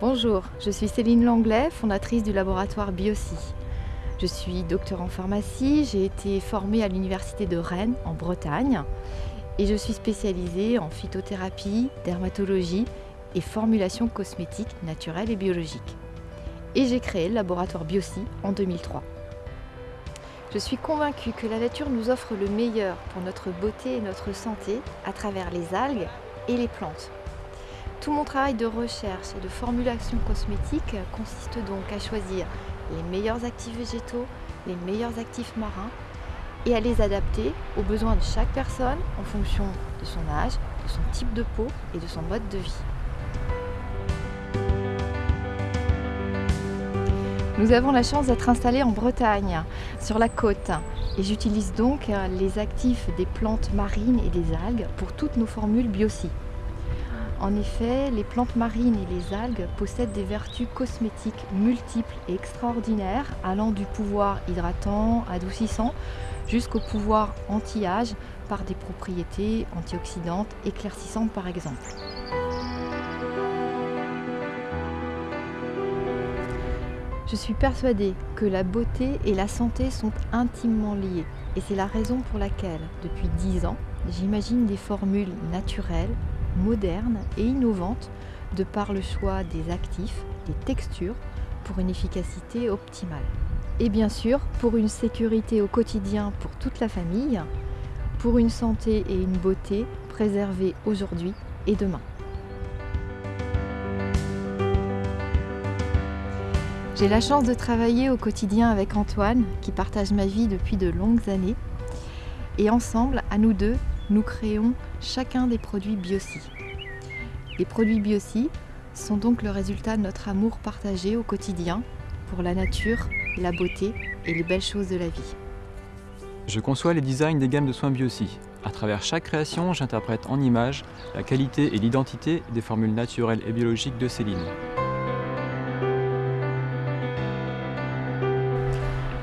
Bonjour, je suis Céline Langlais, fondatrice du laboratoire Biosi. Je suis docteur en pharmacie, j'ai été formée à l'université de Rennes en Bretagne et je suis spécialisée en phytothérapie, dermatologie et formulation cosmétique naturelle et biologique. Et j'ai créé le laboratoire Biosi en 2003. Je suis convaincue que la nature nous offre le meilleur pour notre beauté et notre santé à travers les algues et les plantes. Tout mon travail de recherche et de formulation cosmétique consiste donc à choisir les meilleurs actifs végétaux, les meilleurs actifs marins et à les adapter aux besoins de chaque personne en fonction de son âge, de son type de peau et de son mode de vie. Nous avons la chance d'être installés en Bretagne, sur la côte, et j'utilise donc les actifs des plantes marines et des algues pour toutes nos formules Biosi. En effet, les plantes marines et les algues possèdent des vertus cosmétiques multiples et extraordinaires, allant du pouvoir hydratant, adoucissant, jusqu'au pouvoir anti-âge par des propriétés antioxydantes éclaircissantes par exemple. Je suis persuadée que la beauté et la santé sont intimement liées et c'est la raison pour laquelle, depuis 10 ans, j'imagine des formules naturelles, moderne et innovante de par le choix des actifs, des textures pour une efficacité optimale. Et bien sûr, pour une sécurité au quotidien pour toute la famille, pour une santé et une beauté préservées aujourd'hui et demain. J'ai la chance de travailler au quotidien avec Antoine, qui partage ma vie depuis de longues années. Et ensemble, à nous deux, nous créons chacun des produits Biosi. Les produits Biosi sont donc le résultat de notre amour partagé au quotidien pour la nature, la beauté et les belles choses de la vie. Je conçois les designs des gammes de soins Biosi. À travers chaque création, j'interprète en images la qualité et l'identité des formules naturelles et biologiques de Céline.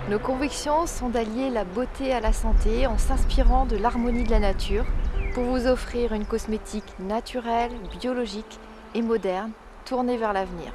Nos convictions sont d'allier la beauté à la santé en s'inspirant de l'harmonie de la nature pour vous offrir une cosmétique naturelle, biologique et moderne tournée vers l'avenir.